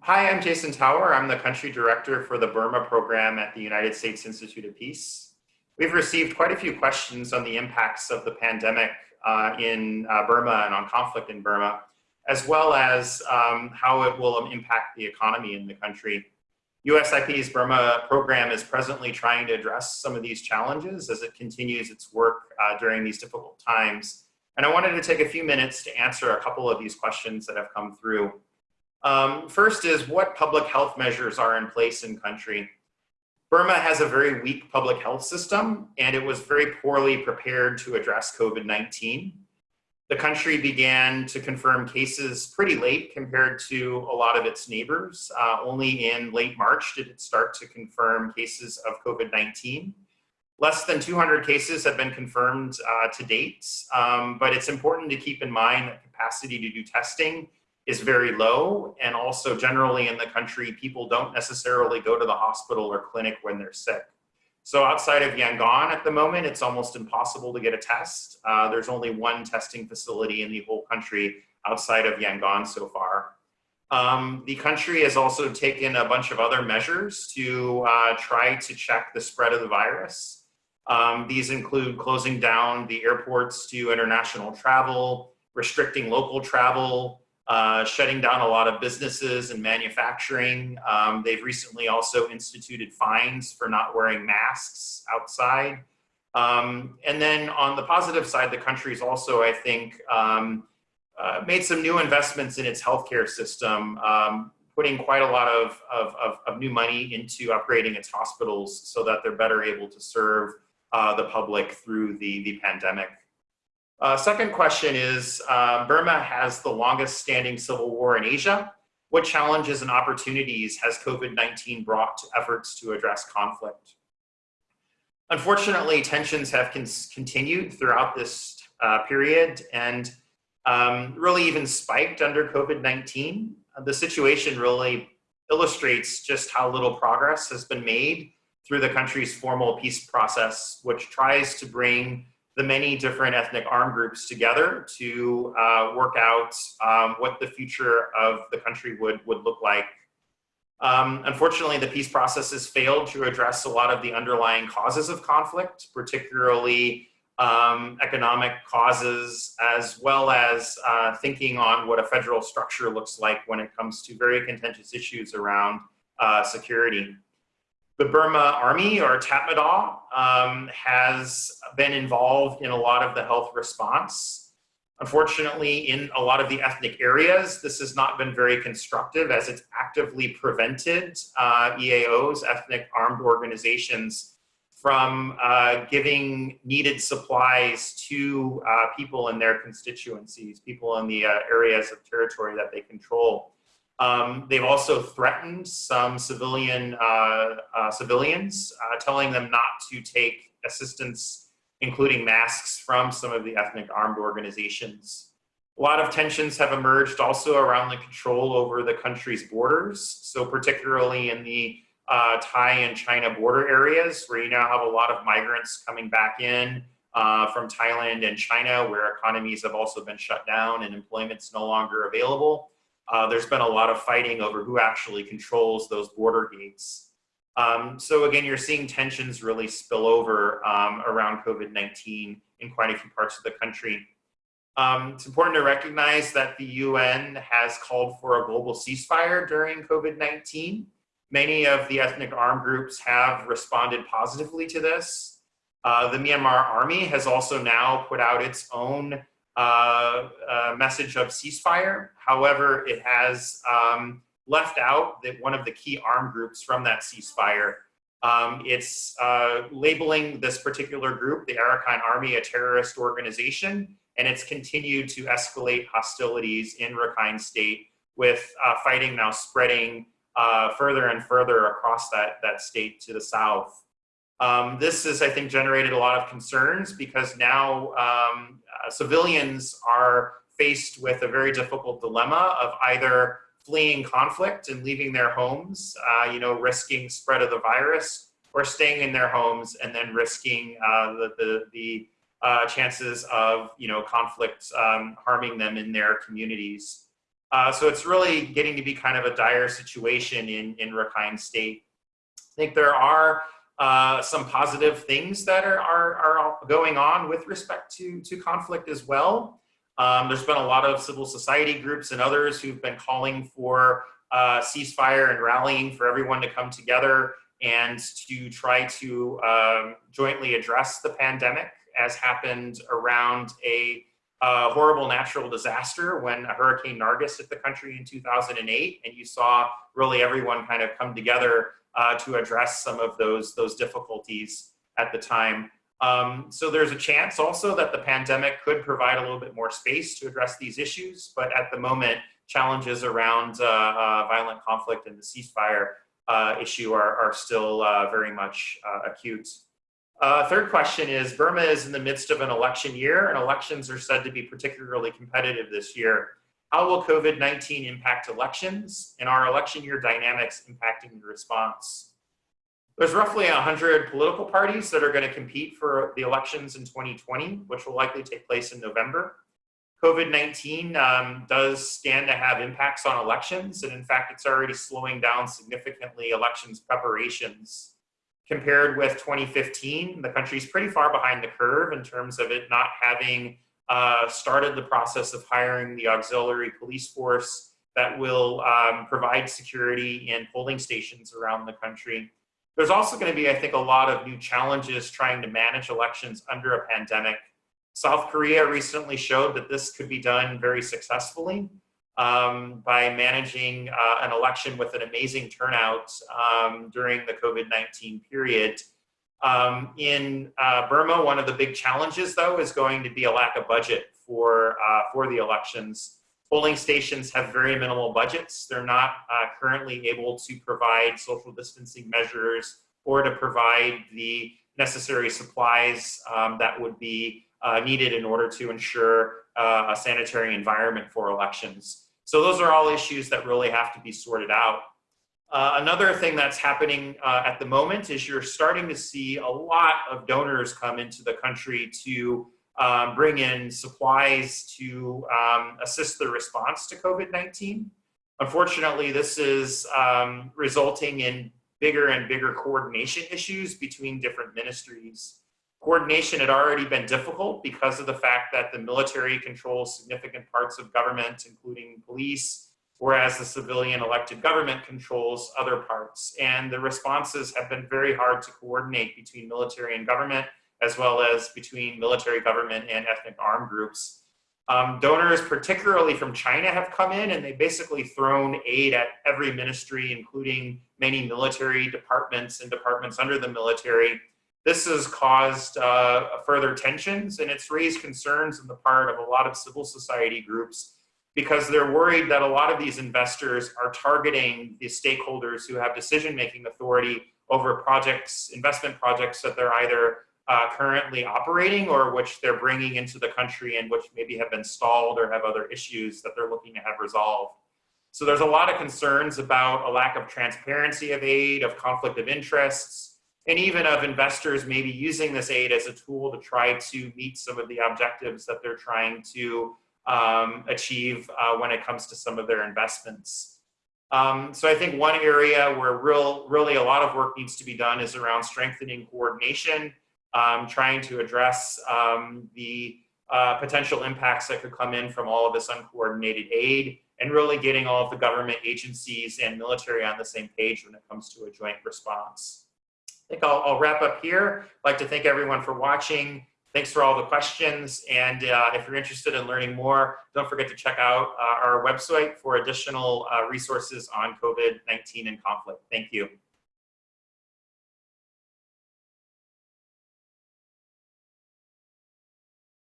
Hi, I'm Jason Tower. I'm the country director for the Burma program at the United States Institute of Peace. We've received quite a few questions on the impacts of the pandemic uh, in uh, Burma and on conflict in Burma, as well as um, how it will impact the economy in the country. USIP's Burma program is presently trying to address some of these challenges as it continues its work uh, during these difficult times. And I wanted to take a few minutes to answer a couple of these questions that have come through. Um, first is what public health measures are in place in country. Burma has a very weak public health system and it was very poorly prepared to address COVID-19. The country began to confirm cases pretty late compared to a lot of its neighbors. Uh, only in late March did it start to confirm cases of COVID-19. Less than 200 cases have been confirmed uh, to date, um, but it's important to keep in mind that capacity to do testing is very low. And also generally in the country, people don't necessarily go to the hospital or clinic when they're sick. So outside of Yangon at the moment, it's almost impossible to get a test. Uh, there's only one testing facility in the whole country outside of Yangon so far. Um, the country has also taken a bunch of other measures to uh, try to check the spread of the virus. Um, these include closing down the airports to international travel, restricting local travel, uh, shutting down a lot of businesses and manufacturing. Um, they've recently also instituted fines for not wearing masks outside. Um, and then on the positive side, the country's also, I think, um, uh, made some new investments in its healthcare system, um, putting quite a lot of, of, of, of, new money into upgrading its hospitals so that they're better able to serve uh, the public through the, the pandemic. Uh, second question is, uh, Burma has the longest standing civil war in Asia. What challenges and opportunities has COVID-19 brought to efforts to address conflict? Unfortunately, tensions have con continued throughout this uh, period and um, really even spiked under COVID-19. The situation really illustrates just how little progress has been made through the country's formal peace process, which tries to bring the many different ethnic armed groups together to uh, work out um, what the future of the country would, would look like. Um, unfortunately, the peace process has failed to address a lot of the underlying causes of conflict, particularly um, economic causes, as well as uh, thinking on what a federal structure looks like when it comes to very contentious issues around uh, security. The Burma Army, or Tatmadaw, um, has been involved in a lot of the health response. Unfortunately, in a lot of the ethnic areas, this has not been very constructive as it's actively prevented uh, EAOs, ethnic armed organizations, from uh, giving needed supplies to uh, people in their constituencies, people in the uh, areas of territory that they control. Um, they've also threatened some civilian uh, uh, civilians, uh, telling them not to take assistance, including masks, from some of the ethnic armed organizations. A lot of tensions have emerged also around the control over the country's borders. So particularly in the uh, Thai and China border areas, where you now have a lot of migrants coming back in uh, from Thailand and China, where economies have also been shut down and employment's no longer available. Uh, there's been a lot of fighting over who actually controls those border gates. Um, so again, you're seeing tensions really spill over um, around COVID-19 in quite a few parts of the country. Um, it's important to recognize that the UN has called for a global ceasefire during COVID-19. Many of the ethnic armed groups have responded positively to this. Uh, the Myanmar army has also now put out its own uh, message of ceasefire. However, it has um, left out that one of the key armed groups from that ceasefire. Um, it's uh, labeling this particular group, the Arakan Army, a terrorist organization, and it's continued to escalate hostilities in Rakhine State with uh, fighting now spreading uh, further and further across that, that state to the south. Um, this has, I think, generated a lot of concerns because now um, uh, civilians are faced with a very difficult dilemma of either fleeing conflict and leaving their homes, uh, you know, risking spread of the virus, or staying in their homes and then risking uh, the, the, the uh, chances of, you know, conflict um, harming them in their communities. Uh, so it's really getting to be kind of a dire situation in, in Rakhine State. I think there are uh, some positive things that are, are, are, going on with respect to, to conflict as well. Um, there's been a lot of civil society groups and others who've been calling for uh, ceasefire and rallying for everyone to come together and to try to um, jointly address the pandemic as happened around a uh, horrible natural disaster when Hurricane Nargis hit the country in 2008 and you saw really everyone kind of come together uh, to address some of those, those difficulties at the time. Um, so there's a chance also that the pandemic could provide a little bit more space to address these issues, but at the moment, challenges around uh, uh, violent conflict and the ceasefire uh, issue are, are still uh, very much uh, acute. Third question is, Burma is in the midst of an election year and elections are said to be particularly competitive this year. How will COVID-19 impact elections and are election year dynamics impacting the response? There's roughly 100 political parties that are going to compete for the elections in 2020, which will likely take place in November. COVID-19 um, does stand to have impacts on elections, and in fact, it's already slowing down significantly elections preparations. Compared with 2015, the country's pretty far behind the curve in terms of it not having uh, started the process of hiring the auxiliary police force that will um, provide security in polling stations around the country. There's also going to be, I think, a lot of new challenges trying to manage elections under a pandemic. South Korea recently showed that this could be done very successfully um, by managing uh, an election with an amazing turnout um, during the COVID-19 period. Um, in uh, Burma, one of the big challenges, though, is going to be a lack of budget for, uh, for the elections. Polling stations have very minimal budgets. They're not uh, currently able to provide social distancing measures or to provide the necessary supplies um, that would be uh, needed in order to ensure uh, a sanitary environment for elections. So those are all issues that really have to be sorted out. Uh, another thing that's happening uh, at the moment is you're starting to see a lot of donors come into the country to um, bring in supplies to um, assist the response to COVID-19. Unfortunately, this is um, resulting in bigger and bigger coordination issues between different ministries. Coordination had already been difficult because of the fact that the military controls significant parts of government, including police, whereas the civilian elected government controls other parts. And the responses have been very hard to coordinate between military and government, as well as between military government and ethnic armed groups. Um, donors, particularly from China, have come in and they basically thrown aid at every ministry, including many military departments and departments under the military. This has caused uh, further tensions and it's raised concerns on the part of a lot of civil society groups because they're worried that a lot of these investors are targeting the stakeholders who have decision-making authority over projects, investment projects that they're either uh, currently operating or which they're bringing into the country and which maybe have been stalled or have other issues that they're looking to have resolved. So there's a lot of concerns about a lack of transparency of aid, of conflict of interests, and even of investors maybe using this aid as a tool to try to meet some of the objectives that they're trying to um, achieve uh, when it comes to some of their investments. Um, so I think one area where real, really a lot of work needs to be done is around strengthening coordination, um, trying to address um, the uh, potential impacts that could come in from all of this uncoordinated aid, and really getting all of the government agencies and military on the same page when it comes to a joint response. I think I'll, I'll wrap up here. I'd like to thank everyone for watching. Thanks for all the questions. And uh, if you're interested in learning more, don't forget to check out uh, our website for additional uh, resources on COVID-19 and conflict. Thank you.